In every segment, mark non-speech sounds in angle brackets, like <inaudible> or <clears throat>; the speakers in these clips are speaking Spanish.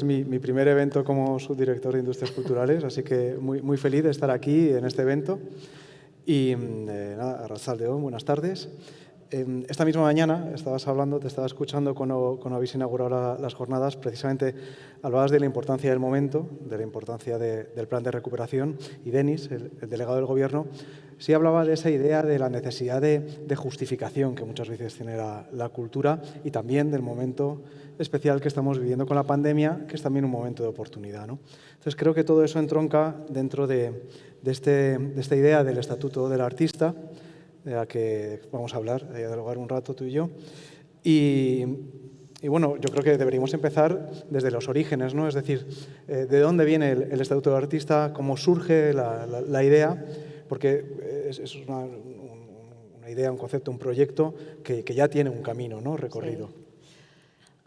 Es mi, primer evento como subdirector de Industrias Culturales, así que muy, feliz de estar aquí en este evento. Y mm, eh, nada, Arrasal buenas tardes. Esta misma mañana estabas hablando, te estaba escuchando cuando, cuando habéis inaugurado las jornadas, precisamente hablabas de la importancia del momento, de la importancia del plan de recuperación y Denis, el, delegado del Gobierno, sí hablaba de esa idea de la necesidad de, justificación que muchas veces tiene la, cultura y también del momento especial que estamos viviendo con la pandemia, que es también un momento de oportunidad. ¿no? Entonces creo que todo eso entronca dentro de, este, de esta idea del Estatuto del Artista, de la que vamos a hablar, a dialogar un rato tú y yo. Y, bueno, yo creo que deberíamos empezar desde los orígenes, ¿no? Es decir, eh, de dónde viene el, Estatuto del Artista, cómo surge la, idea, porque es, una, idea, un concepto, un proyecto que, ya tiene un camino ¿no? recorrido.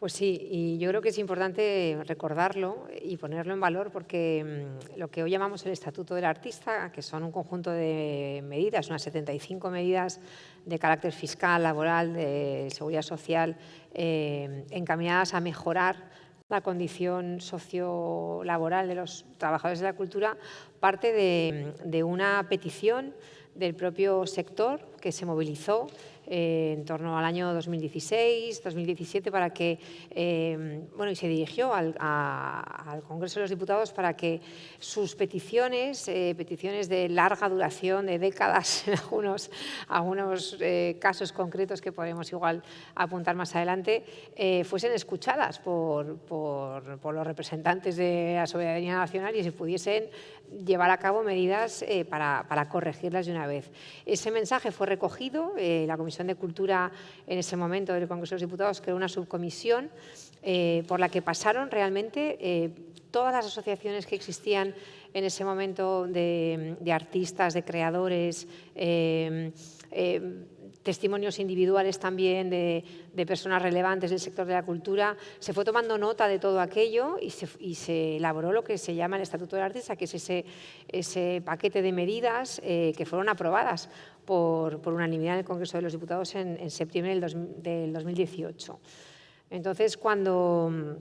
Pues sí, y yo creo que es importante recordarlo y ponerlo en valor porque mm, lo que hoy llamamos el Estatuto del Artista, que son un conjunto de medidas, unas 75 medidas de carácter fiscal, laboral, de seguridad social, eh, encaminadas a mejorar la condición sociolaboral de los trabajadores de la cultura, parte de una petición del propio sector que se movilizó eh, en torno al año 2016, 2017, para que, eh, bueno, y se dirigió al, Congreso de los Diputados para que sus peticiones, eh, peticiones de larga duración, de décadas <laughs> en algunos, algunos casos concretos que podemos igual apuntar más adelante, fuesen escuchadas por, por, por, los representantes de la soberanía nacional y se pudiesen llevar a cabo medidas para, para, corregirlas de una vez. Ese mensaje fue recogido, la Comisión de Cultura en ese momento del Congreso de los Diputados creó una subcomisión eh, por la que pasaron realmente eh, todas las asociaciones que existían en ese momento de, artistas, de creadores, eh, testimonios individuales también de, personas relevantes del sector de la cultura. Se fue tomando nota de todo aquello y se, elaboró lo que se llama el Estatuto del Artista, que es ese, ese paquete de medidas que fueron aprobadas por, unanimidad en el Congreso de los Diputados en, septiembre del, 2018. Entonces, cuando,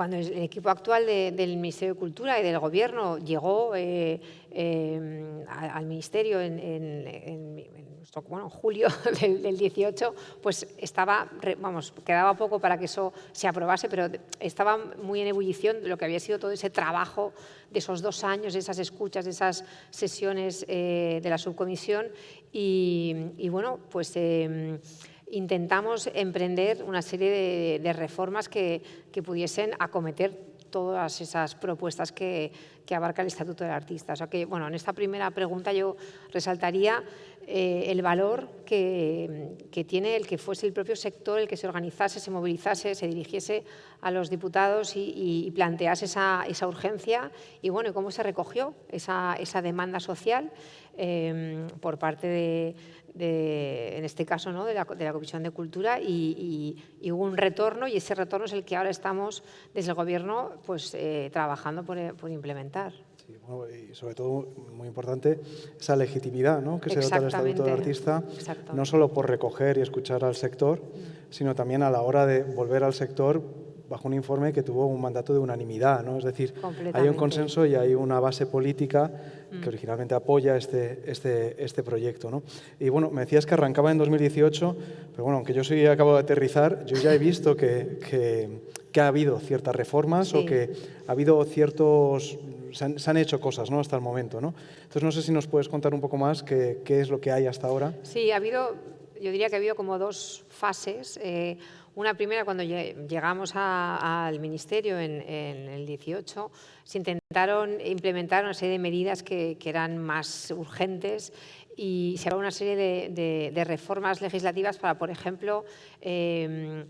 cuando el equipo actual del Ministerio de Cultura y del Gobierno llegó eh, eh, al Ministerio en, bueno, julio <laughs> del, 18, pues estaba, vamos, quedaba poco para que eso se aprobase, pero estaba muy en ebullición lo que había sido todo ese trabajo de esos dos años, de esas escuchas, de esas sesiones eh, de la subcomisión. Y, bueno, pues em, intentamos emprender una serie de, reformas que, pudiesen acometer todas esas propuestas que, que, abarca el Estatuto del Artista. O sea que, bueno, en esta primera pregunta yo resaltaría eh, el valor que, tiene el que fuese el propio sector el que se organizase, se movilizase, se dirigiese a los diputados y, plantease esa, urgencia y bueno, cómo se recogió esa, demanda social eh, por parte de, en este caso, ¿no? de, la, Comisión de Cultura y, hubo un retorno y ese retorno es el que ahora estamos desde el Gobierno pues, eh, trabajando por implementar y sobre todo, muy importante, esa legitimidad ¿no? que se dota el Estatuto de Artista, no solo por recoger y escuchar al sector, sino también a la hora de volver al sector bajo un informe que tuvo un mandato de unanimidad, ¿no? Es decir, hay un consenso y hay una base política que mm. originalmente apoya este, este, este proyecto, ¿no? Y bueno, me decías que arrancaba en 2018, pero bueno, aunque yo soy acabo de aterrizar, yo ya he visto que, que, que ha habido ciertas reformas o que ha habido ciertos se han, hecho cosas ¿no? hasta el momento. ¿no? Entonces, no sé si nos puedes contar un poco más qué, qué, es lo que hay hasta ahora. Sí, ha habido, yo diría que ha habido como dos fases. Eh, una primera, cuando llegamos al Ministerio en, el 18, se intentaron implementar una serie de medidas que, eran más urgentes y se habló una serie de, reformas legislativas para, por ejemplo, eh,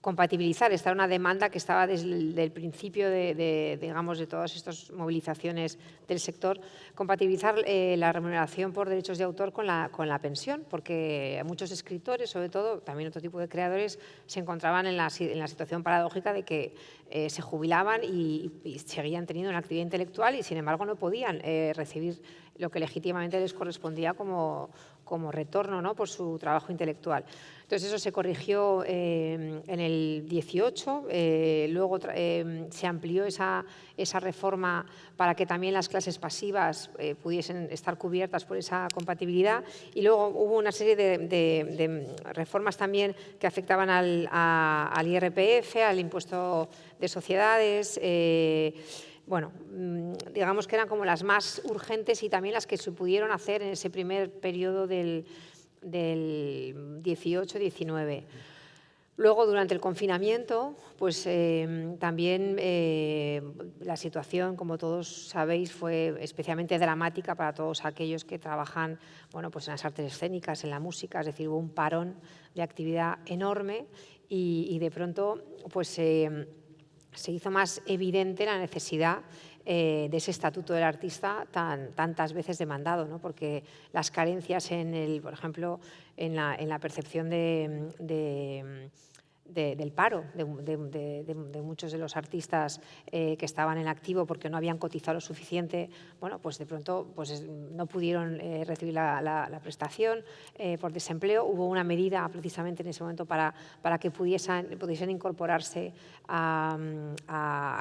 compatibilizar. Esta era una demanda que estaba desde el principio de, digamos, de todas estas movilizaciones del sector, compatibilizar eh, la remuneración por derechos de autor con la, con la pensión, porque muchos escritores, sobre todo, también otro tipo de creadores, se encontraban en la, en la situación paradójica de que eh, se jubilaban y, seguían teniendo una actividad intelectual y, sin embargo, no podían eh, recibir lo que legítimamente les correspondía como, como retorno ¿no? por su trabajo intelectual. Entonces eso se corrigió eh, en el 18, eh, luego eh, se amplió esa, esa, reforma para que también las clases pasivas pudiesen estar cubiertas por esa compatibilidad y luego hubo una serie de, reformas también que afectaban al, al, IRPF, al impuesto de sociedades, bueno, mm, digamos que eran como las más urgentes y también las que se pudieron hacer en ese primer periodo del, del 18-19. Luego, durante el confinamiento, pues em, también eh, la situación, como todos sabéis, fue especialmente dramática para todos aquellos que trabajan bueno, pues en las artes escénicas, en la música, es decir, hubo un parón de actividad enorme y, de pronto pues, se hizo más evidente la necesidad eh, de ese estatuto del artista tan, tantas veces demandado, ¿no? porque las carencias, en el, por ejemplo, en la, en la percepción de del paro de, muchos de los artistas eh, que estaban en activo porque no habían cotizado lo suficiente, bueno, pues de pronto pues no pudieron eh, recibir la, prestación eh, por desempleo. Hubo una medida precisamente en ese momento para, para que pudiesen, pudiesen incorporarse a,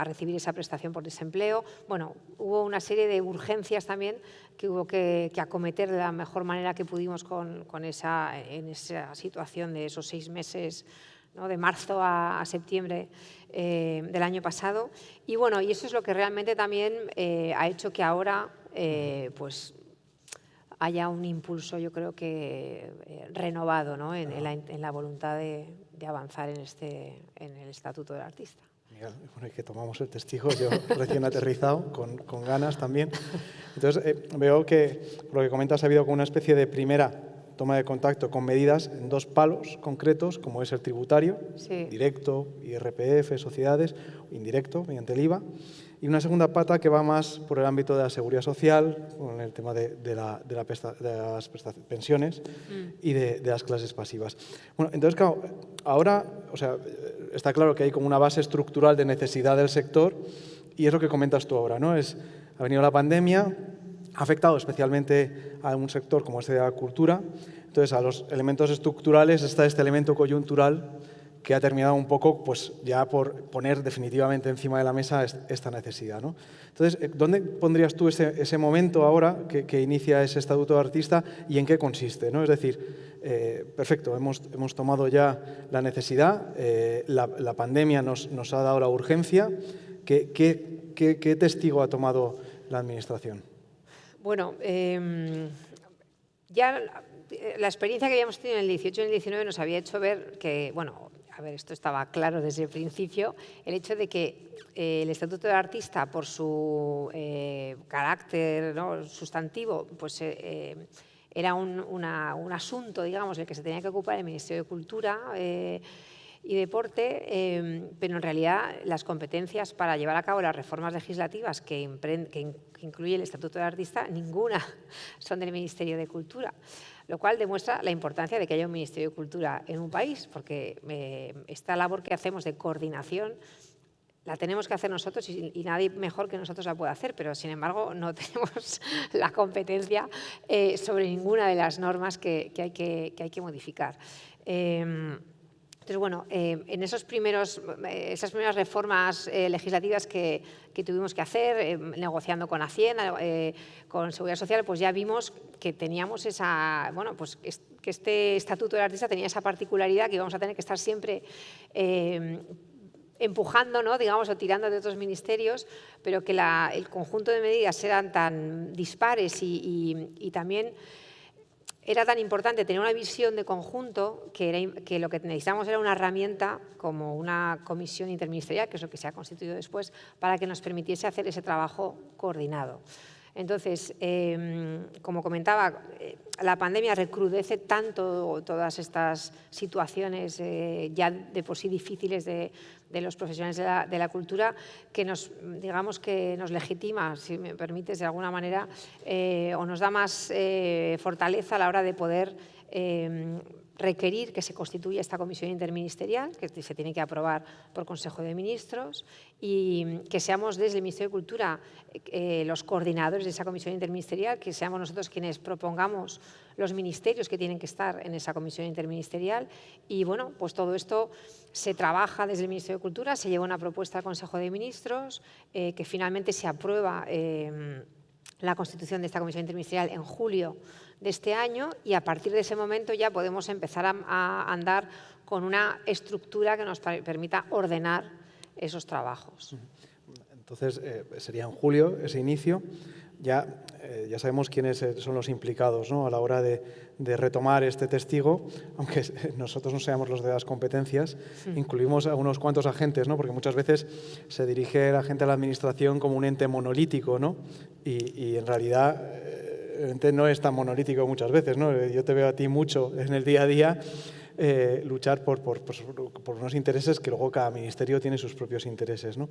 recibir esa prestación por desempleo. Bueno, hubo una serie de urgencias también que hubo que, que acometer de la mejor manera que pudimos con, con esa, en esa situación de esos seis meses de marzo a, septiembre eh, del año pasado. Y bueno, y eso es lo que realmente también eh, ha hecho que ahora eh, pues haya un impulso, yo creo que renovado ¿no? en, la, voluntad de, avanzar en, este, en el Estatuto del Artista. Miguel, bueno, que tomamos el testigo, yo recién aterrizado, con, con ganas también. Entonces, veo que, lo que comentas, ha habido como una especie de primera toma de contacto con medidas en dos palos concretos, como es el tributario, directo, IRPF, sociedades, indirecto, mediante el IVA, y una segunda pata que va más por el ámbito de la seguridad social, con el tema de, las pensiones y de, las clases pasivas. Bueno, entonces, claro, ahora o sea, está claro que hay como una base estructural de necesidad del sector y es lo que comentas tú ahora, ¿no? Es, ha venido la pandemia, ha afectado especialmente a un sector como este de la cultura. Entonces, a los elementos estructurales está este elemento coyuntural que ha terminado un poco pues, ya por poner definitivamente encima de la mesa esta necesidad. ¿no? Entonces, eh, ¿dónde pondrías tú ese, momento ahora que, inicia ese estatuto de artista y en qué consiste? ¿no? Es decir, eh, perfecto, hemos, hemos, tomado ya la necesidad, eh, la, pandemia nos, nos, ha dado la urgencia. ¿Qué, qué, qué testigo ha tomado la Administración? Bueno, em, ya la experiencia que habíamos tenido en el 18 y en el 19 nos había hecho ver que, bueno, a ver, esto estaba claro desde el principio, el hecho de que eh, el Estatuto del Artista, por su eh, carácter sustantivo, pues eh, era un, un, asunto, digamos, del que se tenía que ocupar el Ministerio de Cultura y deporte, em, pero en realidad las competencias para llevar a cabo las reformas legislativas que, que, incluye el Estatuto del Artista, ninguna <laughs> son del Ministerio de Cultura, lo cual demuestra la importancia de que haya un Ministerio de Cultura en un país, porque eh, esta labor que hacemos de coordinación la tenemos que hacer nosotros y, nadie mejor que nosotros la puede hacer, pero sin embargo <laughs> no tenemos la competencia eh, sobre ninguna de las normas que, hay, que, hay que modificar. Em, entonces, bueno, eh, en esos primeros, eh, esas primeras reformas eh, legislativas que, tuvimos que hacer, negociando con Hacienda, con Seguridad Social, pues ya vimos que teníamos esa, bueno, pues que este Estatuto del Artista tenía esa particularidad que íbamos a tener que estar siempre empujando, ¿no? digamos, o tirando de otros ministerios, pero que el conjunto de medidas eran tan dispares y también era tan importante tener una visión de conjunto que, que lo que necesitamos era una herramienta como una comisión interministerial, que es lo que se ha constituido después, para que nos permitiese hacer ese trabajo coordinado. Entonces, em, como comentaba, eh, la pandemia recrudece tanto todas estas situaciones eh, ya de por sí difíciles de, los profesionales de la, cultura que nos, digamos que nos legitima, si me permites, de alguna manera, eh, o nos da más fortaleza a la hora de poder em, requerir que se constituya esta comisión interministerial, que se tiene que aprobar por Consejo de Ministros, y que seamos desde el Ministerio de Cultura eh, los coordinadores de esa comisión interministerial, que seamos nosotros quienes propongamos los ministerios que tienen que estar en esa comisión interministerial. Y bueno, pues todo esto se trabaja desde el Ministerio de Cultura, se lleva una propuesta al Consejo de Ministros, eh, que finalmente se aprueba eh, la constitución de esta comisión interministerial en julio de este año y a partir de ese momento ya podemos empezar a, andar con una estructura que nos permita ordenar esos trabajos. Entonces, eh, sería en julio ese inicio. Ya, eh, ya sabemos quiénes eh, son los implicados ¿no? a la hora de, retomar este testigo, <laughs> aunque nosotros no seamos los de las competencias, incluimos a unos cuantos agentes, ¿no? porque muchas veces se dirige la gente a la administración como un ente monolítico ¿no? y, y en realidad no es tan monolítico muchas veces, ¿no? Yo te veo a ti mucho en el día a día eh, luchar por, por, por, unos intereses que luego cada ministerio tiene sus propios intereses. ¿no?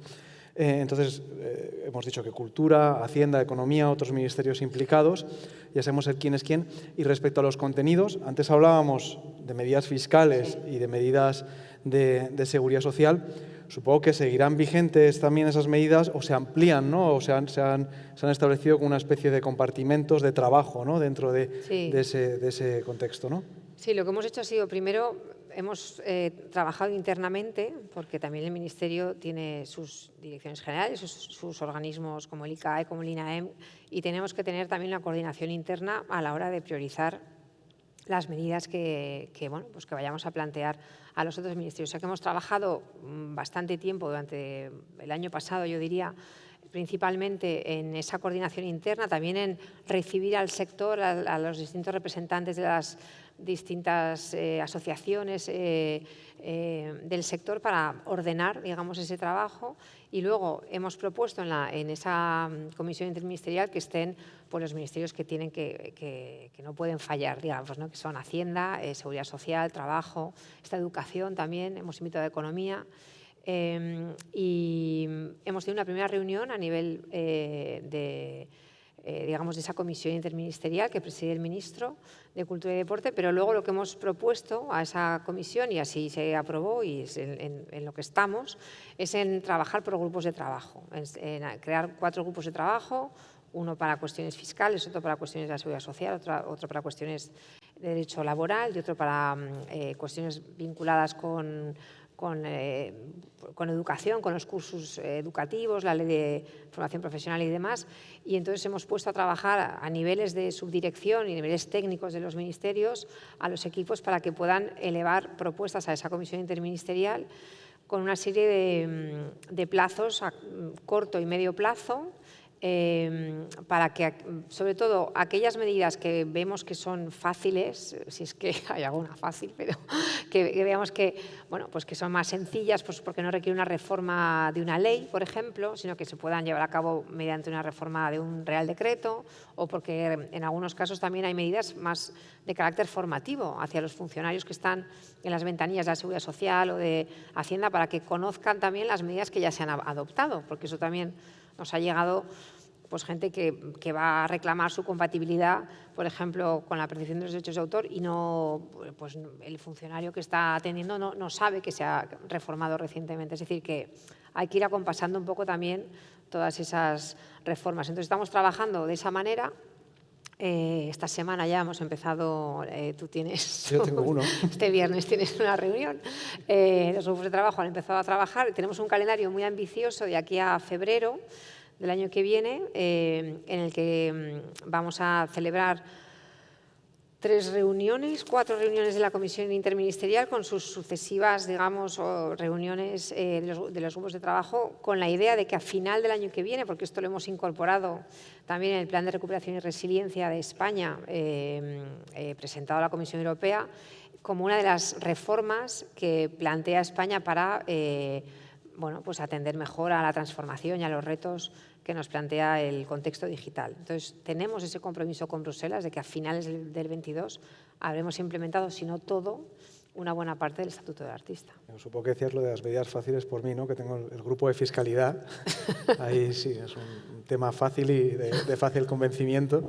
Eh, entonces, eh, hemos dicho que cultura, hacienda, economía, otros ministerios implicados, ya sabemos el quién es quién. Y respecto a los contenidos, antes hablábamos de medidas fiscales y de medidas de, de seguridad social, Supongo que seguirán vigentes también esas medidas o se amplían, ¿no? o se han, se han, se han establecido como una especie de compartimentos de trabajo ¿no? dentro de, de, ese, de, ese, contexto. ¿no? Sí, lo que hemos hecho ha sido, primero, hemos eh, trabajado internamente, porque también el Ministerio tiene sus direcciones generales, sus, sus, organismos como el ICAE, como el INAEM, y tenemos que tener también una coordinación interna a la hora de priorizar las medidas que, que, bueno, pues que vayamos a plantear a los otros ministerios. O sea que hemos trabajado mm, bastante tiempo durante el año pasado, yo diría, principalmente en esa coordinación interna, también en recibir al sector, a, los distintos representantes de las distintas eh, asociaciones eh, eh, del sector para ordenar digamos, ese trabajo y luego hemos propuesto en, esa mm, comisión interministerial que estén pues, los ministerios que, tienen que, que, no pueden fallar, digamos, ¿no? que son Hacienda, Seguridad Social, Trabajo, esta educación también, hemos invitado a Economía Em, y hemos tenido una primera reunión a nivel de, eh, digamos, de esa comisión interministerial que preside el ministro de Cultura y Deporte, pero luego lo que hemos propuesto a esa comisión, y así se aprobó y es en, lo que estamos, es en trabajar por grupos de trabajo, en, crear cuatro grupos de trabajo, uno para cuestiones fiscales, otro para cuestiones de la seguridad social, otro, otro para cuestiones de derecho laboral y otro para mm, eh, cuestiones vinculadas con eh, con, educación, con los cursos educativos, la ley de formación profesional y demás. Y entonces hemos puesto a trabajar a niveles de subdirección y niveles técnicos de los ministerios a los equipos para que puedan elevar propuestas a esa comisión interministerial con una serie de, de plazos a corto y medio plazo Em, para que, sobre todo, aquellas medidas que vemos que son fáciles, si es que <laughs> hay alguna fácil, pero <laughs> que, veamos que, bueno, pues que son más sencillas, pues porque no requiere una reforma de una ley, por ejemplo, sino que se puedan llevar a cabo mediante una reforma de un Real Decreto, o porque en algunos casos también hay medidas más de carácter formativo hacia los funcionarios que están en las ventanillas de la Seguridad Social o de Hacienda para que conozcan también las medidas que ya se han adoptado, porque eso también nos ha llegado pues gente que, va a reclamar su compatibilidad, por ejemplo, con la percepción de los derechos de autor y no, pues el funcionario que está atendiendo no, no, sabe que se ha reformado recientemente. Es decir, que hay que ir acompasando un poco también todas esas reformas. Entonces estamos trabajando de esa manera. Eh, esta semana ya hemos empezado, eh, tú tienes... <laughs> Yo tengo uno. <laughs> Este viernes tienes una reunión. Eh, los grupos de trabajo han empezado a trabajar. Tenemos un calendario muy ambicioso de aquí a febrero del año que viene, en el que mm, vamos a celebrar tres reuniones, cuatro reuniones de la Comisión Interministerial con sus sucesivas, digamos, reuniones eh, de, los, grupos de trabajo con la idea de que a final del año que viene, porque esto lo hemos incorporado también en el Plan de Recuperación y Resiliencia de España, eh, presentado a la Comisión Europea, como una de las reformas que plantea España para bueno, pues atender mejor a la transformación y a los retos que nos plantea el contexto digital. Entonces, tenemos ese compromiso con Bruselas de que a finales del 22 habremos implementado, si no todo, una buena parte del Estatuto del Artista. Supongo que decías lo de las medidas fáciles por mí, ¿no? que tengo el grupo de fiscalidad. <laughs> Ahí sí, es un tema fácil y de, fácil convencimiento.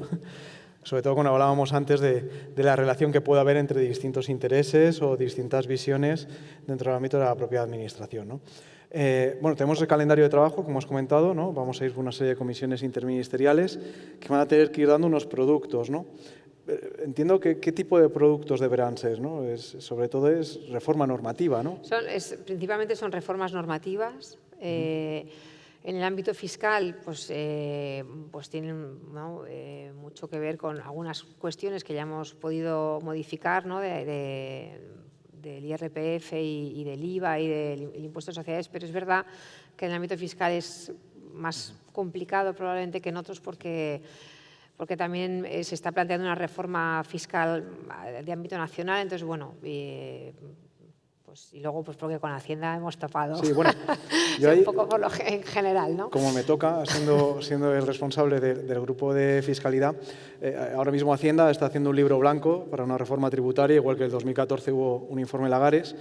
sobre todo cuando hablábamos antes de, la relación que puede haber entre distintos intereses o distintas visiones dentro del ámbito de la propia administración. Eh, bueno, tenemos el calendario de trabajo, como has comentado, ¿no? vamos a ir por una serie de comisiones interministeriales que van a tener que ir dando unos productos. ¿no? Eh, entiendo que qué tipo de productos deberán ser, ¿no? Es, sobre todo es reforma normativa, ¿no? Son, es, principalmente son reformas normativas. Eh, en el ámbito fiscal, pues, eh, pues tienen mucho que ver con algunas cuestiones que ya hemos podido modificar ¿no? de, del IRPF y, del IVA y del impuesto de sociedades, pero es verdad que en el ámbito fiscal es más complicado probablemente que en otros porque porque también eh, se está planteando una reforma fiscal eh, de ámbito nacional, entonces, bueno, eh, pues, y luego pues porque con Hacienda hemos topado. Sí, bueno, <laughs> yo un poco por lo en general, ¿no? Como me toca, siendo, siendo el responsable del grupo de fiscalidad, ahora mismo Hacienda está haciendo un libro blanco para una reforma tributaria, igual que en el 2014 hubo un informe Lagares.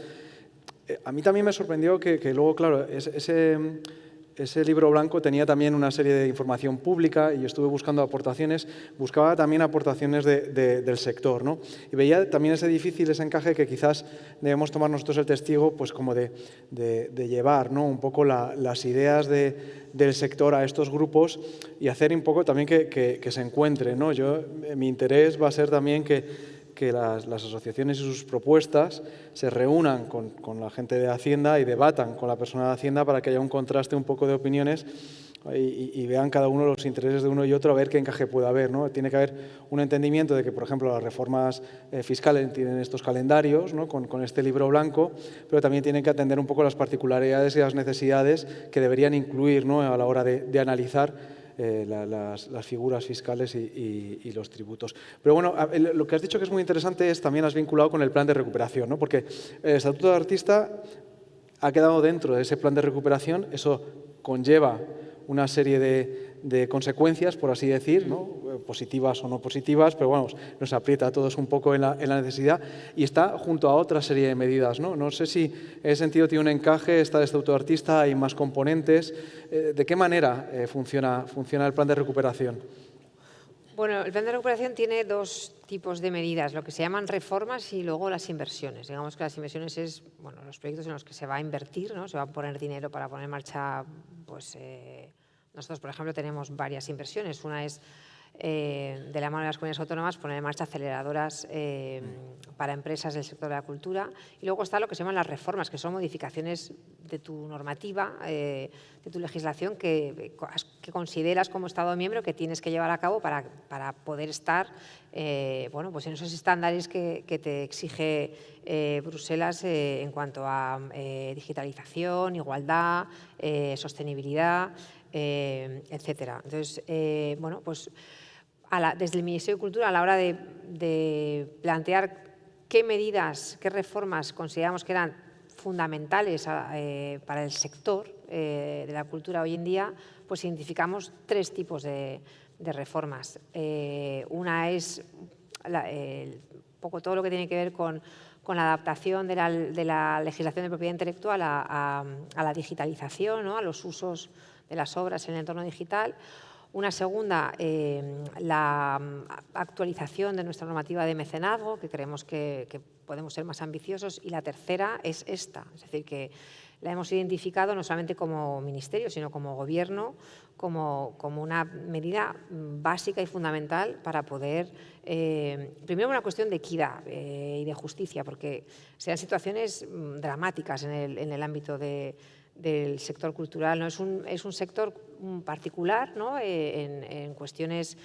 a mí también me sorprendió que, que luego, claro, ese ese libro blanco tenía también una serie de información pública y estuve buscando aportaciones, buscaba también aportaciones del sector. ¿no? Y veía también ese difícil, ese encaje que quizás debemos tomar nosotros el testigo pues como de, llevar ¿no? un poco las ideas del sector a estos grupos y hacer un poco también que, se encuentren. ¿no? Yo, mi interés va a ser también que que las, asociaciones y sus propuestas se reúnan con, la gente de Hacienda y debatan con la persona de Hacienda para que haya un contraste un poco de opiniones y, vean cada uno los intereses de uno y otro a ver qué encaje puede haber. ¿no? Tiene que haber un entendimiento de que, por ejemplo, las reformas eh, fiscales tienen estos calendarios ¿no? con, con, este libro blanco, pero también tienen que atender un poco las particularidades y las necesidades que deberían incluir ¿no? a la hora de analizar eh, las, figuras fiscales y, los tributos. Pero bueno, lo que has dicho que es muy interesante es también has vinculado con el plan de recuperación, ¿no? porque el Estatuto de Artista ha quedado dentro de ese plan de recuperación, eso conlleva una serie de, consecuencias, por así decir, positivas o no positivas, pero bueno, nos aprieta a todos un poco en la, necesidad y está junto a otra serie de medidas. No, no sé si en ese sentido tiene un encaje, está de este autoartista, hay más componentes. Eh, ¿De qué manera eh, funciona, funciona el plan de recuperación? Bueno, el plan de recuperación tiene dos tipos de medidas, lo que se llaman reformas y luego las inversiones. Digamos que las inversiones es bueno, los proyectos en los que se va a invertir, ¿no? se va a poner dinero para poner en marcha pues, eh, nosotros, por ejemplo, tenemos varias inversiones. Una es eh, de la mano de las comunidades autónomas poner en marcha aceleradoras eh, para empresas del sector de la cultura. Y luego está lo que se llaman las reformas, que son modificaciones de tu normativa, de tu legislación que, consideras como Estado miembro que tienes que llevar a cabo para, para poder estar bueno, pues en esos estándares que te exige Bruselas en cuanto a digitalización, igualdad, sostenibilidad, eh, etcétera. Entonces, eh, bueno, pues desde el Ministerio de Cultura, a la hora de, plantear qué medidas, qué reformas consideramos que eran fundamentales eh, para el sector de la cultura hoy en día, pues identificamos tres tipos de, reformas. una es poco todo lo que tiene que ver con, la adaptación de la, legislación de propiedad intelectual a, la digitalización, a los usos de las obras en el entorno digital. Una segunda, eh, la actualización de nuestra normativa de mecenazgo, que creemos que, podemos ser más ambiciosos. Y la tercera es esta, es decir, que la hemos identificado no solamente como ministerio, sino como gobierno, como, como una medida básica y fundamental para poder, eh, primero una cuestión de equidad eh, y de justicia, porque sean situaciones mm, dramáticas en el, en el ámbito de, del sector cultural. ¿no? Es, un, es un sector particular ¿no? Eh, en, cuestiones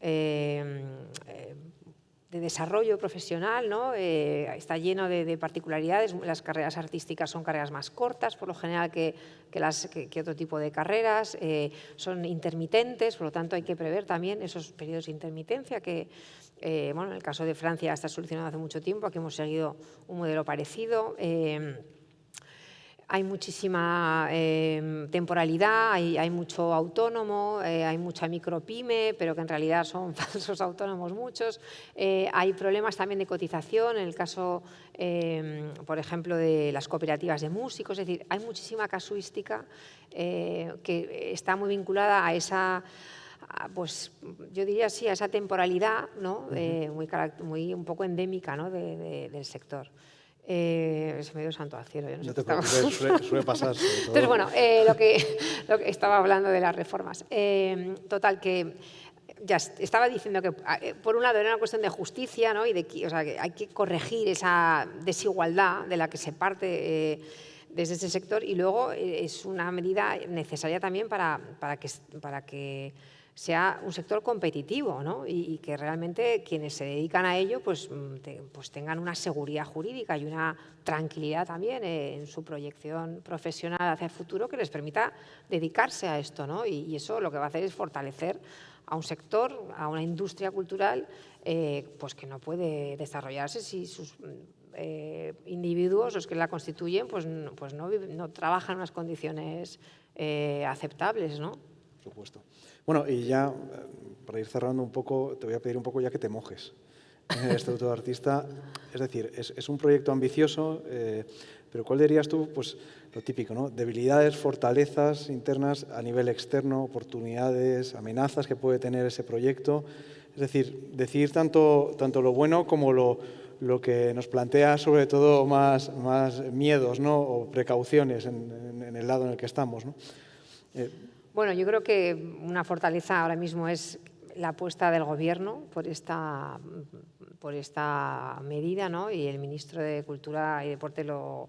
eh, de desarrollo profesional, ¿no? Eh, está lleno de, particularidades. Las carreras artísticas son carreras más cortas, por lo general, que, que, las, que, otro tipo de carreras. son intermitentes, por lo tanto hay que prever también esos periodos de intermitencia que, bueno, en el caso de Francia está solucionado hace mucho tiempo, aquí hemos seguido un modelo parecido hay muchísima em, temporalidad, hay, mucho autónomo, eh, hay mucha micropyme, pero que en realidad son <laughs> falsos autónomos muchos. Eh, hay problemas también de cotización, en el caso, em, por ejemplo, de las cooperativas de músicos. Es decir, hay muchísima casuística eh, que está muy vinculada a esa pues yo diría sí, a esa temporalidad ¿no? Muy, muy, un poco endémica ¿no? del sector. Eh, se me dio santo al cielo. no, te preocupes, suele, pasar. <laughs> Entonces, bueno, eh, lo, que, <laughs> lo que estaba hablando de las reformas. Eh, total, que ya estaba diciendo que por un lado era una cuestión de justicia ¿no? y de o sea, que hay que corregir esa desigualdad de la que se parte desde ese sector y luego es una medida necesaria también para, para que, para que sea un sector competitivo ¿no? y, que realmente quienes se dedican a ello pues, mm, pues tengan una seguridad jurídica y una tranquilidad también en su proyección profesional hacia el futuro que les permita dedicarse a esto. ¿no? Y, eso lo que va a hacer es fortalecer a un sector, a una industria cultural eh, pues que no puede desarrollarse si sus eh, individuos, los que la constituyen, pues, pues no, no trabajan en unas condiciones eh, aceptables. ¿no? Por supuesto. Bueno, y ya eh, para ir cerrando un poco, te voy a pedir un poco ya que te mojes en el Estatuto de Artista. Es decir, es, un proyecto ambicioso, eh, pero ¿cuál dirías tú? Pues lo típico, ¿no? Debilidades, fortalezas internas a nivel externo, oportunidades, amenazas que puede tener ese proyecto. Es decir, decir tanto, tanto lo bueno como lo, lo que nos plantea sobre todo más, más miedos ¿no? o precauciones en, el lado en el que estamos. ¿no? Eh, bueno, yo creo que una fortaleza ahora mismo es la apuesta del Gobierno por esta, por esta medida, ¿no? y el ministro de Cultura y Deporte lo,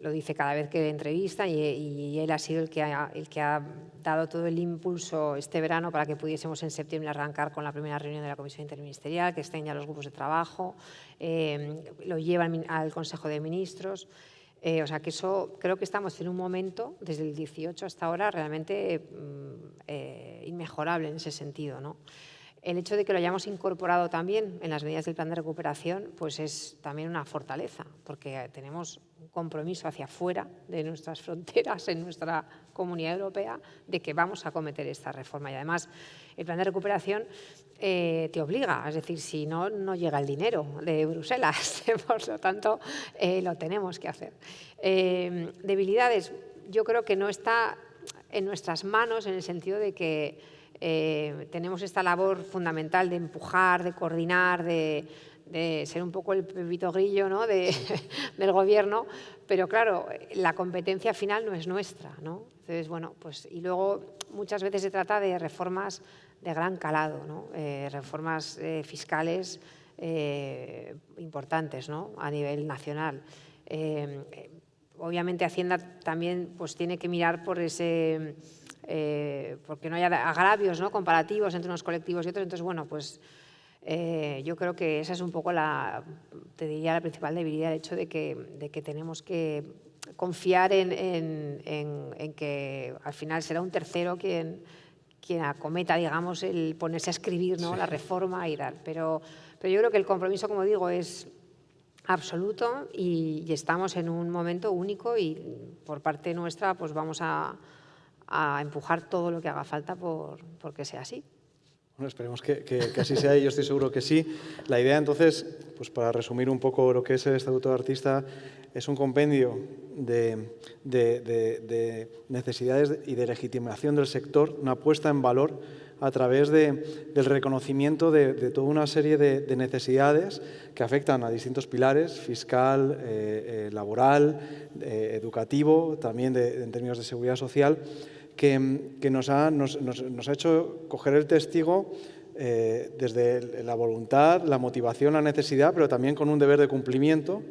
lo dice cada vez que entrevista y, él ha sido el que ha, el que ha dado todo el impulso este verano para que pudiésemos en septiembre arrancar con la primera reunión de la Comisión Interministerial, que estén ya los grupos de trabajo, eh, lo llevan al Consejo de Ministros. Eh, o sea que eso creo que estamos en un momento, desde el 18 hasta ahora, realmente mm, eh, inmejorable en ese sentido. ¿no? El hecho de que lo hayamos incorporado también en las medidas del plan de recuperación, pues es también una fortaleza, porque tenemos un compromiso hacia afuera de nuestras <laughs> fronteras, en nuestra comunidad europea, de que vamos a cometer esta reforma. Y además, el plan de recuperación eh, te obliga, es decir, si no, no llega el dinero de Bruselas, <laughs> por lo tanto, eh, lo tenemos que hacer. Eh, debilidades, yo creo que no está en nuestras manos en el sentido de que tenemos esta labor fundamental de empujar, de coordinar, de, ser un poco el pepito grillo ¿no? <laughs> del gobierno, pero claro, la competencia final no es nuestra. ¿no? Entonces, bueno, pues, y luego muchas veces se trata de reformas de gran calado, ¿no? Eh, reformas eh, fiscales eh, importantes ¿no? a nivel nacional. obviamente Hacienda también pues, tiene que mirar por ese, porque no haya agravios ¿no? comparativos entre unos colectivos y otros. Entonces, bueno, pues yo creo que esa es un poco la, te diría, la principal debilidad, el hecho de que, de que tenemos que confiar en, en que al final será un tercero quien quien acometa, digamos, el ponerse a escribir ¿no? la reforma y tal. Pero, pero yo creo que el compromiso, como digo, es absoluto y, estamos en un momento único y por parte nuestra pues vamos a, a empujar todo lo que haga falta por, por que sea así. Bueno, esperemos que, que, así sea y yo estoy seguro que sí. La idea entonces, pues para resumir un poco lo que es el Estatuto de Artista, es un compendio de, necesidades y de legitimación del sector, una puesta en valor a través del reconocimiento de, toda una serie de, necesidades que afectan a distintos pilares, fiscal, eh, eh, laboral, eh, educativo, también en términos de seguridad social, que, nos, ha, hecho coger el testigo desde la voluntad, la motivación, la necesidad, pero también con un deber de cumplimiento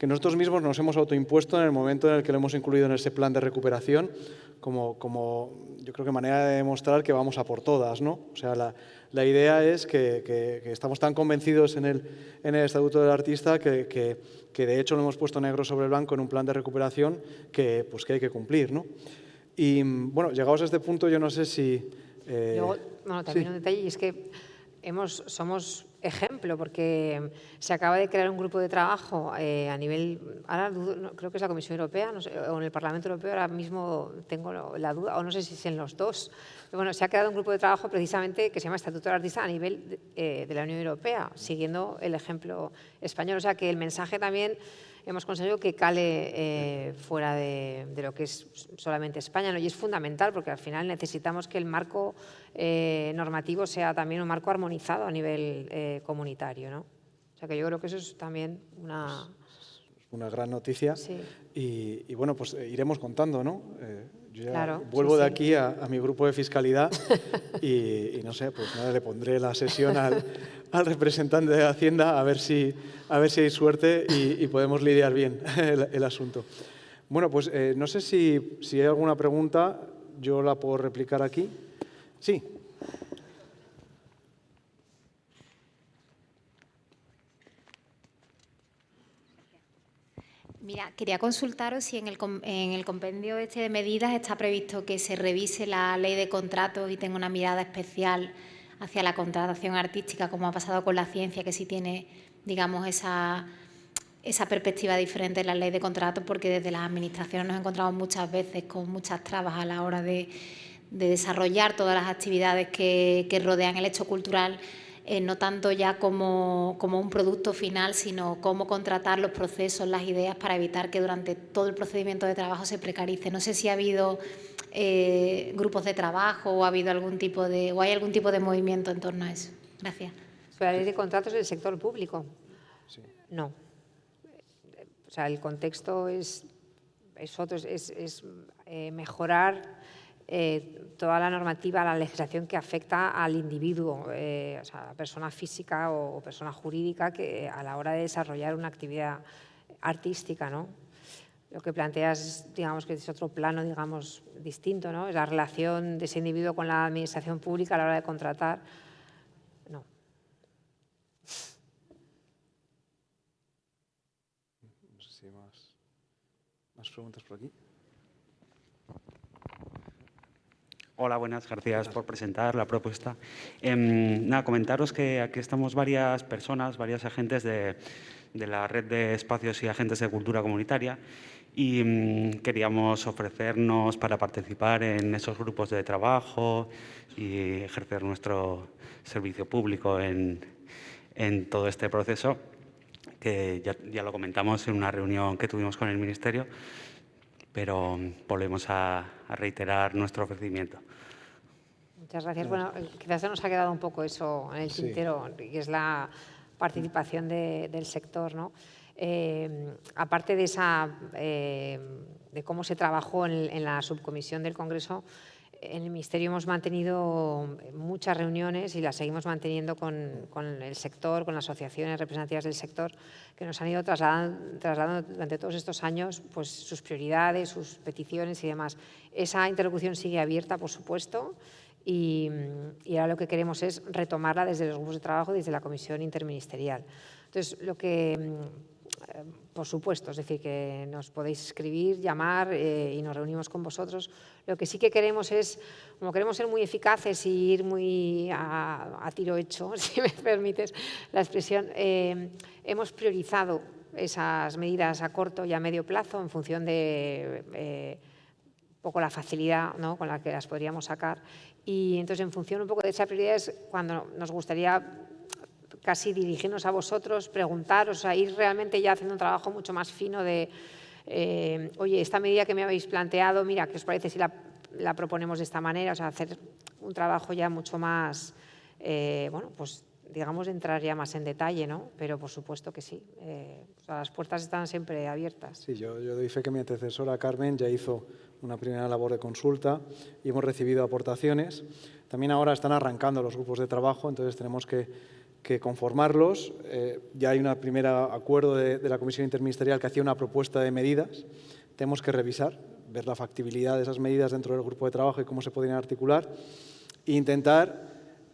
que nosotros mismos nos hemos autoimpuesto en el momento en el que lo hemos incluido en ese plan de recuperación como, como yo creo que manera de demostrar que vamos a por todas. ¿no? O sea, la, la idea es que, que, estamos tan convencidos en el, en el Estatuto del Artista que, que, de hecho lo hemos puesto negro sobre blanco en un plan de recuperación que, pues, que hay que cumplir. ¿no? Y bueno, llegados a este punto, yo no sé si... Eh, bueno, también un detalle, y es que hemos, somos ejemplo, porque se acaba de crear un grupo de trabajo eh, a nivel, ahora creo que es la Comisión Europea, o en el Parlamento Europeo, ahora mismo tengo la duda, o no sé si es en los dos. bueno, se ha creado un grupo de trabajo precisamente que se llama Estatuto del Artista a nivel de, eh, de la Unión Europea, siguiendo el ejemplo español. O sea que el mensaje también hemos conseguido que cale eh, fuera de, lo que es solamente España. ¿no? Y es fundamental porque al final necesitamos que el marco eh, normativo sea también un marco armonizado a nivel eh, comunitario. ¿no? O sea que yo creo que eso es también una... Una gran noticia. Y, bueno, pues iremos contando, ¿no? Yo ya vuelvo de aquí a, mi grupo de fiscalidad <laughs> y, y, no sé, pues nada, le pondré la sesión al, al representante de Hacienda a ver si, a ver si hay suerte y, podemos lidiar bien el, asunto. Bueno, pues eh, no sé si, si hay alguna pregunta, yo la puedo replicar aquí. Sí. Mira, quería consultaros si en el, en el, compendio este de medidas está previsto que se revise la ley de contratos y tenga una mirada especial hacia la contratación artística, como ha pasado con la ciencia, que sí tiene, digamos, esa, esa perspectiva diferente en la ley de contratos, porque desde las administraciones nos encontramos muchas veces con muchas trabas a la hora de, desarrollar todas las actividades que, rodean el hecho cultural, eh, no tanto ya como, como, un producto final, sino cómo contratar los procesos, las ideas para evitar que durante todo el procedimiento de trabajo se precarice. No sé si ha habido eh, grupos de trabajo o ha habido algún tipo de o hay algún tipo de movimiento en torno a eso. Gracias. la ley de contratos del sector público. No. O sea, el contexto es, es otro, es, eh, mejorar eh, toda la normativa, la legislación que afecta al individuo, o sea, a la persona física o persona jurídica que a la hora de desarrollar una actividad artística, ¿no? Lo que planteas, digamos que es otro plano, digamos, distinto, ¿no? Es la relación de ese individuo con la administración pública a la hora de contratar. No. No sé si hay más, más preguntas por aquí. Hola, buenas, gracias por presentar la propuesta. Em, nada, comentaros que aquí estamos varias personas, varios agentes de, la red de espacios y agentes de cultura comunitaria y mm, queríamos ofrecernos para participar en esos grupos de trabajo y ejercer nuestro servicio público en, todo este proceso, que ya, lo comentamos en una reunión que tuvimos con el Ministerio, pero volvemos a, reiterar nuestro ofrecimiento. Muchas gracias. Bueno, quizás se nos ha quedado un poco eso en el tintero, que es la participación del sector, ¿no? Eh, aparte de, esa, eh, de cómo se trabajó en, la subcomisión del Congreso, en el Ministerio hemos mantenido muchas reuniones y las seguimos manteniendo con, el sector, con las asociaciones representativas del sector, que nos han ido trasladando, durante todos estos años pues, sus prioridades, sus peticiones y demás. Esa interlocución sigue abierta, por supuesto, y, y, ahora lo que queremos es retomarla desde los grupos de trabajo, desde la comisión interministerial. Entonces, lo que eh, por supuesto, es decir, que nos podéis escribir, llamar eh, y nos reunimos con vosotros. Lo que sí que queremos es, como queremos ser muy eficaces y ir muy a, tiro hecho, <laughs> si me permites la expresión, eh, hemos priorizado esas medidas a corto y a medio plazo en función de un poco la facilidad ¿no? con la que las podríamos sacar. Y entonces, en función un poco de esa prioridad, es cuando nos gustaría casi dirigirnos a vosotros, preguntaros, a ir realmente ya haciendo un trabajo mucho más fino de, eh, oye, esta medida que me habéis planteado, mira, ¿qué os parece si la, proponemos de esta manera? O sea, hacer un trabajo ya mucho más, eh, bueno, pues digamos, entrar ya más en detalle, ¿no? Pero por supuesto que sí. Eh, las puertas están siempre abiertas. Sí, yo, yo fe que mi antecesora Carmen ya hizo una primera labor de consulta y hemos recibido aportaciones. También ahora están arrancando los grupos de trabajo, entonces tenemos que conformarlos. Eh, ya hay un primer acuerdo de, la Comisión Interministerial que hacía una propuesta de medidas. Tenemos que revisar, ver la factibilidad de esas medidas dentro del grupo de trabajo y cómo se podrían articular e intentar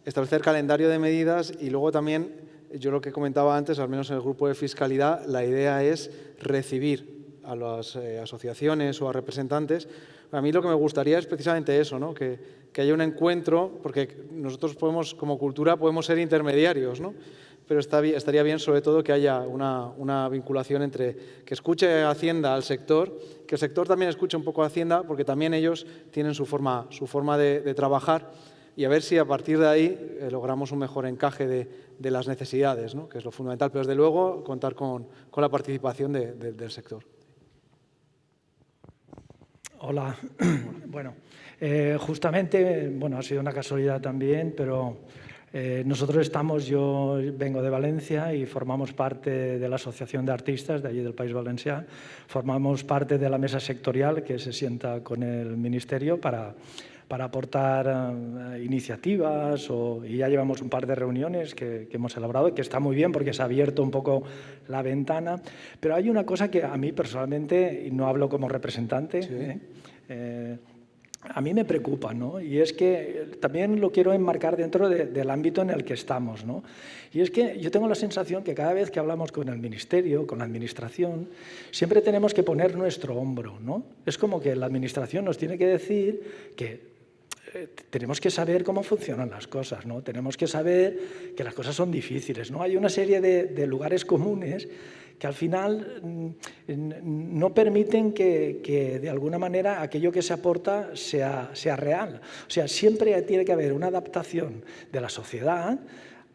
establecer calendario de medidas y luego también, yo lo que comentaba antes, al menos en el grupo de fiscalidad, la idea es recibir a las eh, asociaciones o a representantes. A mí lo que me gustaría es precisamente eso, ¿no? que, que haya un encuentro, porque nosotros podemos, como cultura, podemos ser intermediarios, ¿no? pero estaría bien sobre todo que haya una, vinculación entre que escuche Hacienda al sector, que el sector también escuche un poco a Hacienda, porque también ellos tienen su forma, su forma de, trabajar, y a ver si a partir de ahí eh, logramos un mejor encaje de, las necesidades, ¿no? que es lo fundamental, pero desde luego contar con, la participación del sector. Hola. <clears throat> bueno, eh, justamente, bueno, ha sido una casualidad también, pero eh, nosotros estamos, yo vengo de Valencia y formamos parte de la Asociación de Artistas de allí del País Valenciano, formamos parte de la mesa sectorial que se sienta con el Ministerio para, para aportar eh, iniciativas y ya llevamos un par de reuniones que, hemos elaborado, que está muy bien porque se ha abierto un poco la ventana, pero hay una cosa que a mí personalmente, y no hablo como representante, a mí me preocupa, ¿no? Y es que también lo quiero enmarcar dentro del ámbito en el que estamos, ¿no? Y es que yo tengo la sensación que cada vez que hablamos con el Ministerio, con la Administración, siempre tenemos que poner nuestro hombro, ¿no? Es como que la Administración nos tiene que decir que eh, tenemos que saber cómo funcionan las cosas, ¿no? Tenemos que saber que las cosas son difíciles, ¿no? Hay una serie de lugares comunes que al final mm, no permiten que, de alguna manera aquello que se aporta sea, sea real. O sea, siempre tiene que haber una adaptación de la sociedad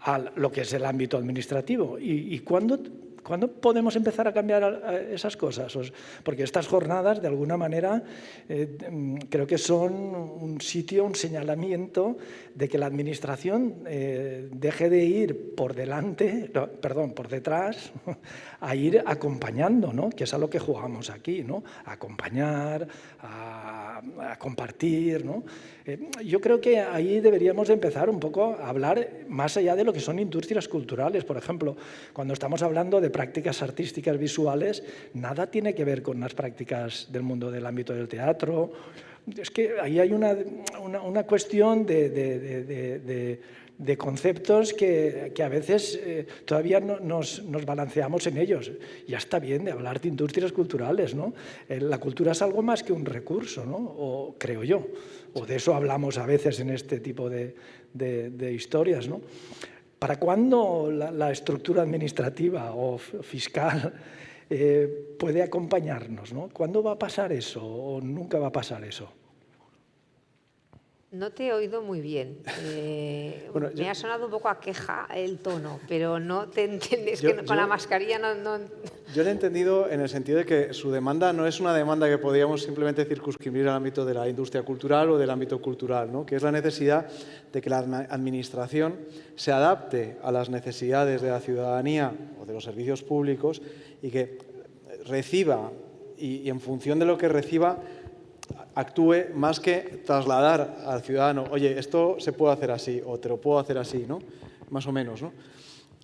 a lo que es el ámbito administrativo. Y, cuando ¿Cuándo podemos empezar a cambiar esas cosas? Porque estas jornadas, de alguna manera, eh, mm, creo que son un sitio, un señalamiento de que la Administración eh, deje de ir por delante, perdón, por detrás, <laughs> a ir acompañando, ¿no? que es a lo que jugamos aquí, ¿no? a acompañar, a, compartir. ¿no? Eh, yo creo que ahí deberíamos empezar un poco a hablar más allá de lo que son industrias culturales. Por ejemplo, cuando estamos hablando de prácticas artísticas visuales, nada tiene que ver con las prácticas del mundo del ámbito del teatro. Es que ahí hay una, una, cuestión de, de, de, conceptos que, que, a veces eh, todavía no, nos, nos, balanceamos en ellos. Ya está bien de hablar de industrias culturales, ¿no? Eh, la cultura es algo más que un recurso, ¿no? O creo yo. O de eso hablamos a veces en este tipo de, historias, ¿no? ¿Para cuándo la, estructura administrativa o fiscal eh, puede acompañarnos? ¿no? ¿Cuándo va a pasar eso o nunca va a pasar eso? No te he oído muy bien. Eh, me ha sonado un poco a queja el tono, pero no te entiendes que con la mascarilla no, Yo lo he entendido en el sentido de que su demanda no es una demanda que podríamos simplemente circunscribir al ámbito de la industria cultural o del ámbito cultural, ¿no? que es la necesidad de que la administración se adapte a las necesidades de la ciudadanía o de los servicios públicos y que reciba y en función de lo que reciba actúe más que trasladar al ciudadano, oye, esto se puede hacer así o te lo puedo hacer así, ¿no? Más o menos, ¿no?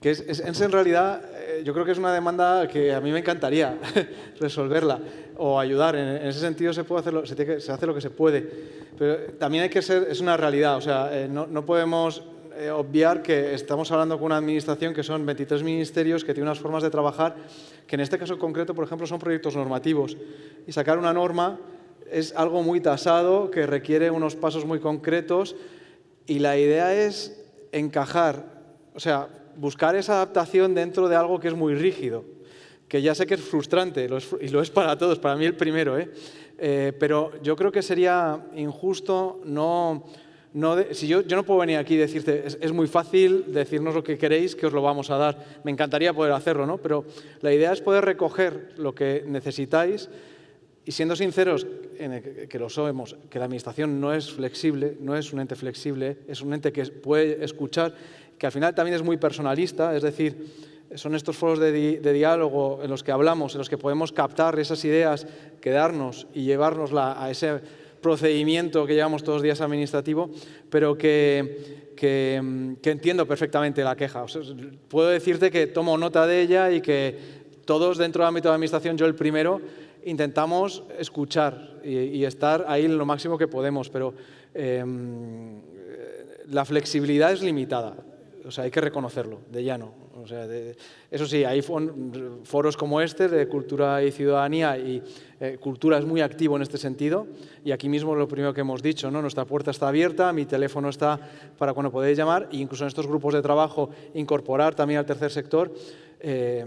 Que es, en realidad, eh, yo creo que es una demanda que a mí me encantaría <laughs> resolverla o ayudar. En, ese sentido se, puede hacer se, se, hace lo que se puede. Pero también hay que ser, es una realidad, o sea, eh, no, no, podemos eh, obviar que estamos hablando con una administración que son 23 ministerios, que tiene unas formas de trabajar, que en este caso concreto, por ejemplo, son proyectos normativos. Y sacar una norma es algo muy tasado, que requiere unos pasos muy concretos y la idea es encajar, o sea, buscar esa adaptación dentro de algo que es muy rígido, que ya sé que es frustrante y lo es para todos, para mí el primero, ¿eh? Eh, pero yo creo que sería injusto no... no si yo, yo, no puedo venir aquí y decirte, es, es, muy fácil decirnos lo que queréis, que os lo vamos a dar. Me encantaría poder hacerlo, ¿no? pero la idea es poder recoger lo que necesitáis y siendo sinceros, que lo sabemos, que la Administración no es flexible, no es un ente flexible, es un ente que puede escuchar, que al final también es muy personalista, es decir, son estos foros de, diálogo en los que hablamos, en los que podemos captar esas ideas, quedarnos y llevárnosla a ese procedimiento que llevamos todos los días administrativo, pero que, que, entiendo perfectamente la queja. puedo decirte que tomo nota de ella y que todos dentro del ámbito de la administración, yo el primero, intentamos escuchar y, estar ahí lo máximo que podemos, pero em, la flexibilidad es limitada, o sea, hay que reconocerlo, de llano. O sea, eso sí, hay foros como este de cultura y ciudadanía y eh, cultura es muy activo en este sentido y aquí mismo lo primero que hemos dicho, ¿no? nuestra puerta está abierta, mi teléfono está para cuando podéis llamar e incluso en estos grupos de trabajo incorporar también al tercer sector. Eh,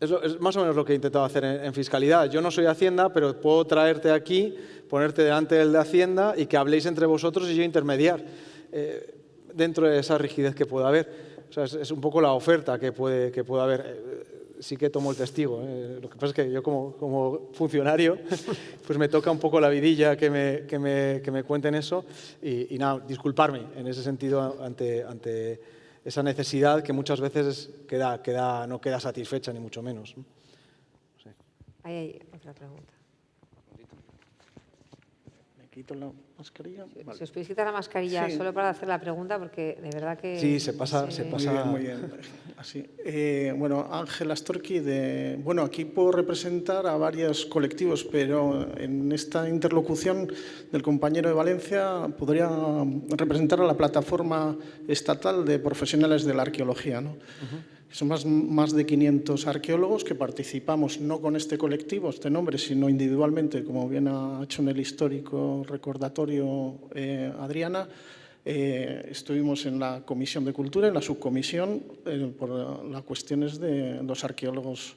es, más o menos lo que he intentado hacer en, fiscalidad. Yo no soy Hacienda, pero puedo traerte aquí, ponerte delante del de Hacienda y que habléis entre vosotros y yo intermediar. eh, dentro de esa rigidez que pueda haber. O sea, es, un poco la oferta que puede, que pueda haber. Eh, sí que tomo el testigo. ¿eh? Lo que pasa es que yo como, como, funcionario, <laughs> pues me toca un poco la vidilla que me, que me, que me cuenten eso y, y, nada, disculparme en ese sentido ante, ante esa necesidad que muchas veces queda, queda, no queda satisfecha, ni mucho menos. Ahí hay otra pregunta. Me quito la mascarilla. Si os podéis quitar la mascarilla solo para hacer la pregunta, porque de verdad que... Sí, se pasa... Se pasa... Muy bien, muy bien. Así. Eh, bueno, Ángel Astorqui, de, bueno, aquí puedo representar a varios colectivos, pero en esta interlocución del compañero de Valencia podría representar a la plataforma estatal de profesionales de la arqueología. ¿no? Son más, más, de 500 arqueólogos que participamos, no con este colectivo, este nombre, sino individualmente, como bien ha hecho en el histórico recordatorio eh, Adriana. Eh, estuvimos en la Comisión de Cultura, en la subcomisión, eh, por las cuestiones de los arqueólogos,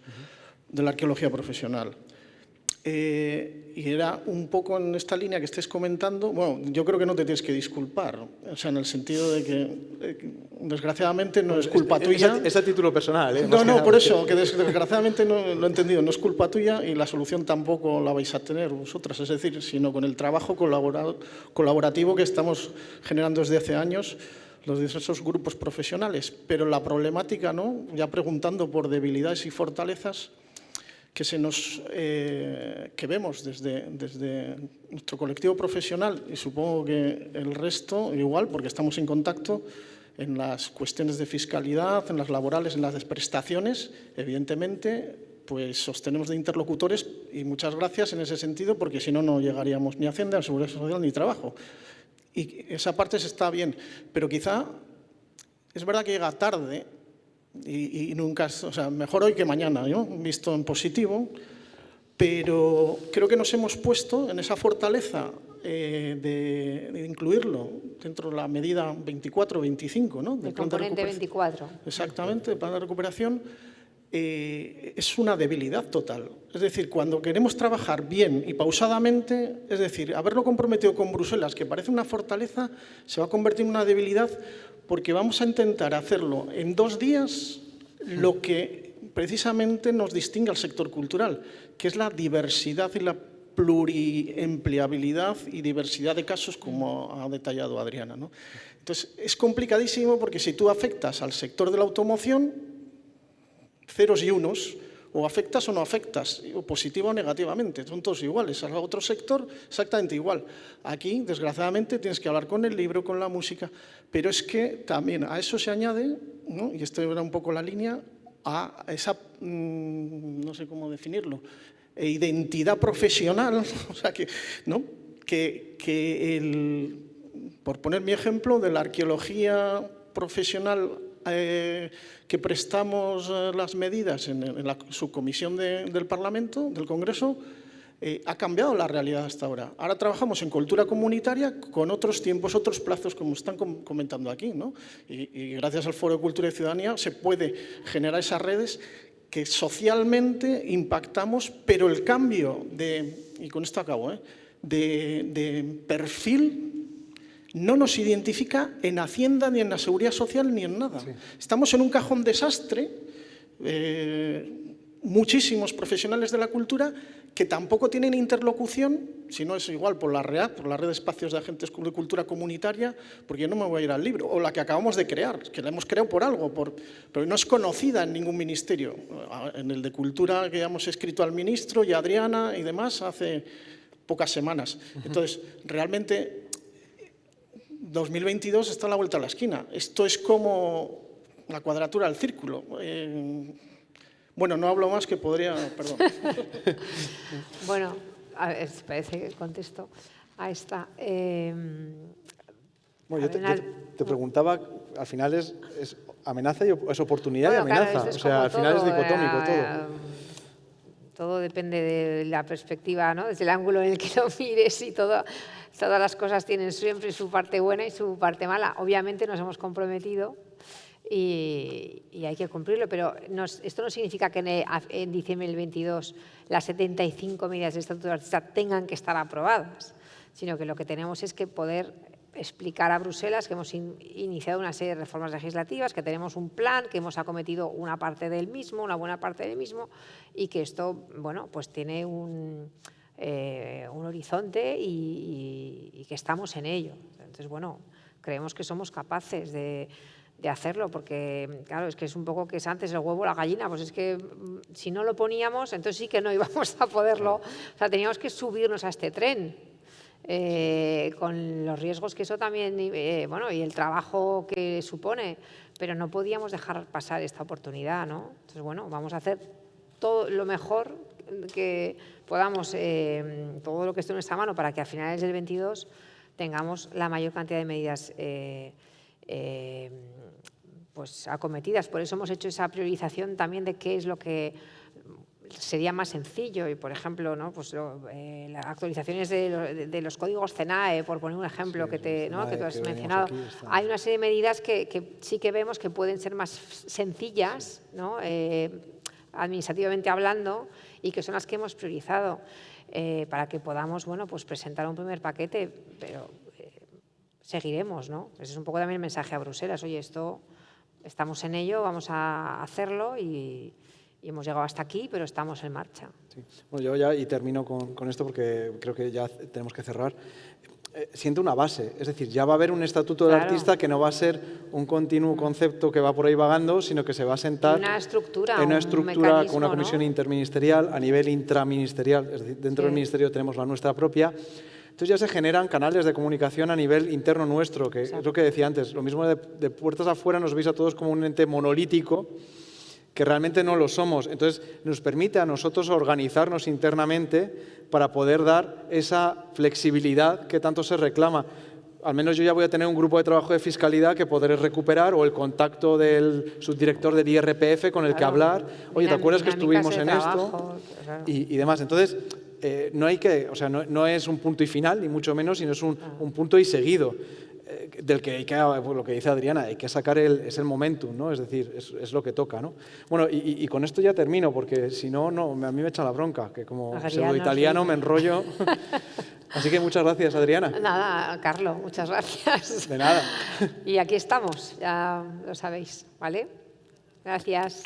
de la arqueología profesional. Eh, y era un poco en esta línea que estés comentando, bueno, yo creo que no te tienes que disculpar, o sea, en el sentido de que, eh, desgraciadamente, no es culpa tuya. Es a título personal, ¿eh? No, no, por eso, que desgraciadamente no lo he entendido, no es culpa tuya y la solución tampoco la vais a tener vosotras, es decir, sino con el trabajo colaborativo que estamos generando desde hace años los diversos grupos profesionales, pero la problemática, ¿no? ya preguntando por debilidades y fortalezas, que, se nos, eh, que vemos desde, desde nuestro colectivo profesional y supongo que el resto igual, porque estamos en contacto en las cuestiones de fiscalidad, en las laborales, en las prestaciones, evidentemente, pues sostenemos de interlocutores y muchas gracias en ese sentido, porque si no, no llegaríamos ni a Hacienda, ni a Seguridad Social, ni trabajo. Y esa parte se está bien, pero quizá es verdad que llega tarde y, nunca, o sea, mejor hoy que mañana, ¿no? visto en positivo, pero creo que nos hemos puesto en esa fortaleza eh, de, incluirlo dentro de la medida 24-25, ¿no? Del componente 24. Exactamente, el plan de recuperación. Eh, es una debilidad total. Es decir, cuando queremos trabajar bien y pausadamente, es decir, haberlo comprometido con Bruselas, que parece una fortaleza, se va a convertir en una debilidad porque vamos a intentar hacerlo en dos días lo que precisamente nos distingue al sector cultural, que es la diversidad y la pluriempleabilidad y diversidad de casos, como ha detallado Adriana. Entonces, es complicadísimo porque si tú afectas al sector de la automoción, ceros y unos, o afectas o no afectas, o positiva o negativamente, son todos iguales. A otro sector, exactamente igual. Aquí, desgraciadamente, tienes que hablar con el libro, con la música, pero es que también a eso se añade, y esto era un poco la línea, a esa, mm, no sé cómo definirlo, e identidad profesional, <laughs> o sea que, ¿no? que, que el, por poner mi ejemplo, de la arqueología profesional eh, que prestamos eh, las medidas en, la subcomisión del Parlamento, del Congreso, eh, ha cambiado la realidad hasta ahora. Ahora trabajamos en cultura comunitaria con otros tiempos, otros plazos, como están comentando aquí. ¿no? Y, gracias al Foro de Cultura y Ciudadanía se puede generar esas redes que socialmente impactamos, pero el cambio de, y con esto acabo, de, de perfil no nos identifica en Hacienda, ni en la Seguridad Social, ni en nada. Estamos en un cajón desastre, eh, muchísimos profesionales de la cultura que tampoco tienen interlocución, si no es igual por la READ, por la Red de Espacios de Agentes de Cultura Comunitaria, porque yo no me voy a ir al libro, o la que acabamos de crear, que la hemos creado por algo, por, pero no es conocida en ningún ministerio. En el de Cultura que hemos escrito al ministro y a Adriana y demás hace pocas semanas. Entonces, realmente 2022 está a la vuelta a la esquina. Esto es como la cuadratura del círculo. Eh, bueno, no hablo más que podría... Perdón. <laughs> bueno, a ver si parece que contesto a esta. Eh, bueno, yo, te, preguntaba, al final es, amenaza y es oportunidad y amenaza. o sea, al final es dicotómico eh, todo. Todo depende de la perspectiva, ¿no? desde el ángulo en el que lo mires y todo todas las cosas tienen siempre su parte buena y su parte mala. Obviamente nos hemos comprometido y, hay que cumplirlo, pero esto no significa que en, diciembre del 22 las 75 medidas de Estatuto de Artista tengan que estar aprobadas, sino que lo que tenemos es que poder explicar a Bruselas que hemos iniciado una serie de reformas legislativas, que tenemos un plan, que hemos acometido una parte del mismo, una buena parte del mismo, y que esto, bueno, pues tiene un, eh, un horizonte y, que estamos en ello. Entonces, bueno, creemos que somos capaces de, de hacerlo, porque claro, es que es un poco que es antes el huevo o la gallina, pues es que mm, si no lo poníamos, entonces sí que no <laughs> íbamos a poderlo, o sea, teníamos que subirnos a este tren, eh, con los riesgos que eso también, eh, bueno, y el trabajo que supone, pero no podíamos dejar pasar esta oportunidad, ¿no? Entonces, bueno, vamos a hacer todo lo mejor que podamos, eh, todo lo que esté en nuestra mano para que a finales del 22 tengamos la mayor cantidad de medidas pues, acometidas. Por eso hemos hecho esa priorización también de qué es lo que sería más sencillo y, por ejemplo, ¿no? pues eh, las actualizaciones de, los códigos CENAE, por poner un ejemplo que, te, ¿no? que tú has mencionado, hay una serie de medidas que, sí que vemos que pueden ser más sencillas, ¿no? Eh, administrativamente hablando, y que son las que hemos priorizado eh, para que podamos bueno, pues presentar un primer paquete, pero seguiremos. ¿no? Ese es un poco también el mensaje a Bruselas, oye, esto estamos en ello, vamos a hacerlo y, hemos llegado hasta aquí, pero estamos en marcha. Bueno, yo ya, y termino con, esto porque creo que ya tenemos que cerrar, eh, siento una base, es decir, ya va a haber un estatuto del artista que no va a ser un continuo concepto que va por ahí vagando, sino que se va a sentar una estructura, en una estructura con una comisión interministerial a nivel intraministerial, es decir, dentro del ministerio tenemos la nuestra propia, entonces ya se generan canales de comunicación a nivel interno nuestro, que es lo que decía antes, lo mismo de, de puertas afuera nos veis a todos como un ente monolítico, que realmente no lo somos. Entonces, nos permite a nosotros organizarnos internamente para poder dar esa flexibilidad que tanto se reclama. Al menos yo ya voy a tener un grupo de trabajo de fiscalidad que podré recuperar o el contacto del subdirector del IRPF con el que hablar. Oye, ¿te acuerdas que estuvimos en esto? Y, demás. Entonces, eh, no hay que, o sea, no, es un punto y final, ni mucho menos, sino es un, ah. un punto y seguido. Eh, del que hay que, pues, lo que dice Adriana, hay que sacar el, es el momentum, ¿no? es decir, es, lo que toca. ¿no? Bueno, y, con esto ya termino, porque si no, no, a mí me echa la bronca, que como pseudo italiano me enrollo. <laughs> Así que muchas gracias, Adriana. Nada, Carlos, muchas gracias. De nada. Y aquí estamos, ya lo sabéis, ¿vale? Gracias.